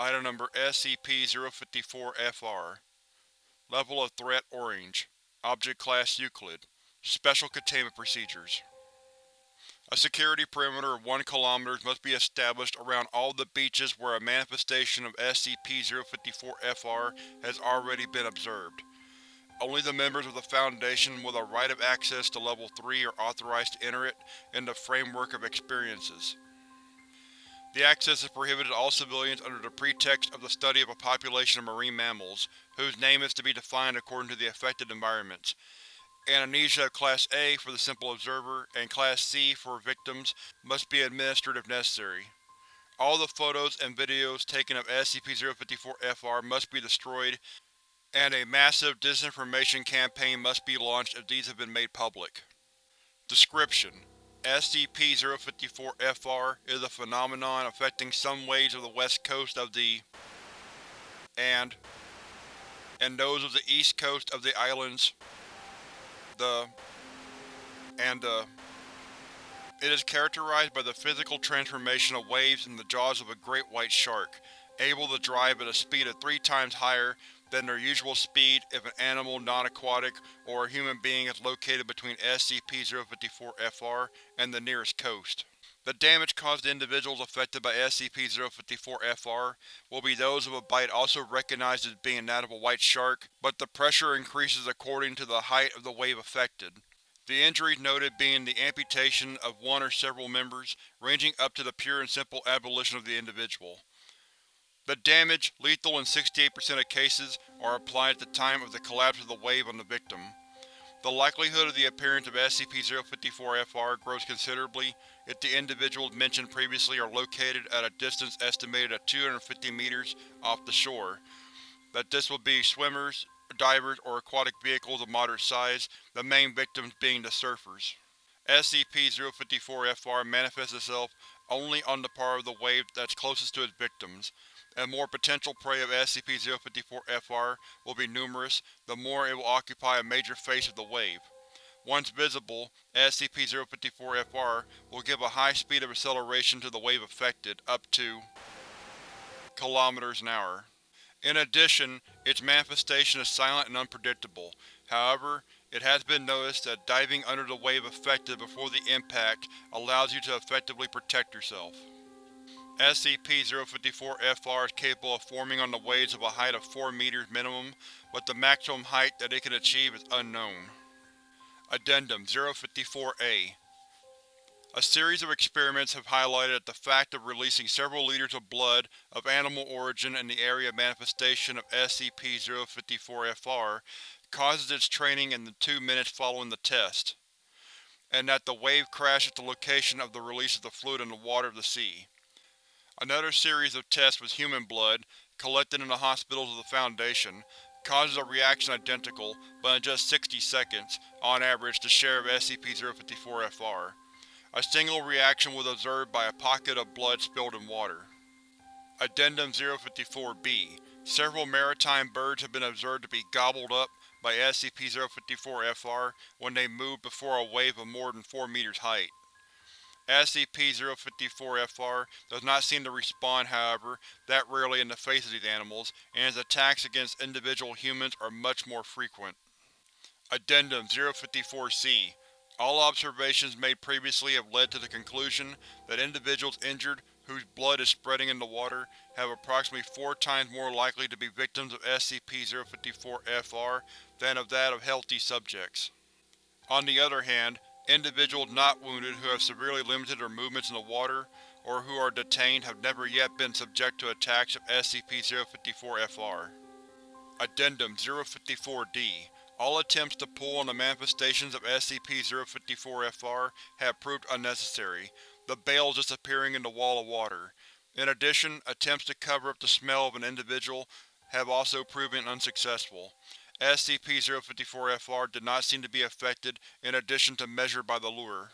Item Number SCP-054-FR Level of Threat Orange Object Class Euclid Special Containment Procedures A security perimeter of 1 km must be established around all the beaches where a manifestation of SCP-054-FR has already been observed. Only the members of the Foundation with a right of access to Level 3 are authorized to enter it in the framework of experiences. The access is prohibited to all civilians under the pretext of the study of a population of marine mammals, whose name is to be defined according to the affected environments. An anesthesia Class A for the simple observer, and Class C for victims must be administered if necessary. All the photos and videos taken of SCP-054-FR must be destroyed and a massive disinformation campaign must be launched if these have been made public. Description: SCP-054-FR is a phenomenon affecting some waves of the west coast of the and and those of the east coast of the islands. The and the It is characterized by the physical transformation of waves in the jaws of a great white shark, able to drive at a speed of three times higher than their usual speed if an animal non-aquatic or a human being is located between SCP-054-FR and the nearest coast. The damage caused to individuals affected by SCP-054-FR will be those of a bite also recognized as being that of a white shark, but the pressure increases according to the height of the wave affected. The injuries noted being the amputation of one or several members, ranging up to the pure and simple abolition of the individual. The damage, lethal in 68% of cases, are applied at the time of the collapse of the wave on the victim. The likelihood of the appearance of SCP-054-FR grows considerably if the individuals mentioned previously are located at a distance estimated at 250 meters off the shore, that this will be swimmers, divers, or aquatic vehicles of moderate size, the main victims being the surfers. SCP-054-FR manifests itself only on the part of the wave that's closest to its victims, and more potential prey of SCP-054-FR will be numerous, the more it will occupy a major face of the wave. Once visible, SCP-054-FR will give a high speed of acceleration to the wave affected, up to km an hour. In addition, its manifestation is silent and unpredictable. However, it has been noticed that diving under the wave affected before the impact allows you to effectively protect yourself. SCP-054-FR is capable of forming on the waves of a height of 4 meters minimum, but the maximum height that it can achieve is unknown. Addendum 054-A A series of experiments have highlighted that the fact of releasing several liters of blood of animal origin in the area of manifestation of SCP-054-FR causes its training in the two minutes following the test, and that the wave crash at the location of the release of the fluid in the water of the sea. Another series of tests with human blood, collected in the hospitals of the Foundation, causes a reaction identical, but in just 60 seconds, on average, to share of SCP-054-FR. A single reaction was observed by a pocket of blood spilled in water. Addendum 054-B Several maritime birds have been observed to be gobbled up by SCP-054-FR when they move before a wave of more than 4 meters height. SCP-054-FR does not seem to respond, however, that rarely in the face of these animals, and its attacks against individual humans are much more frequent. Addendum 054-C All observations made previously have led to the conclusion that individuals injured whose blood is spreading in the water have approximately four times more likely to be victims of SCP-054-FR than of that of healthy subjects. On the other hand, Individuals not wounded who have severely limited their movements in the water, or who are detained have never yet been subject to attacks of SCP-054-FR. Addendum 054-D All attempts to pull on the manifestations of SCP-054-FR have proved unnecessary, the bales disappearing in the wall of water. In addition, attempts to cover up the smell of an individual have also proven unsuccessful. SCP-054-FR did not seem to be affected in addition to measured by the lure.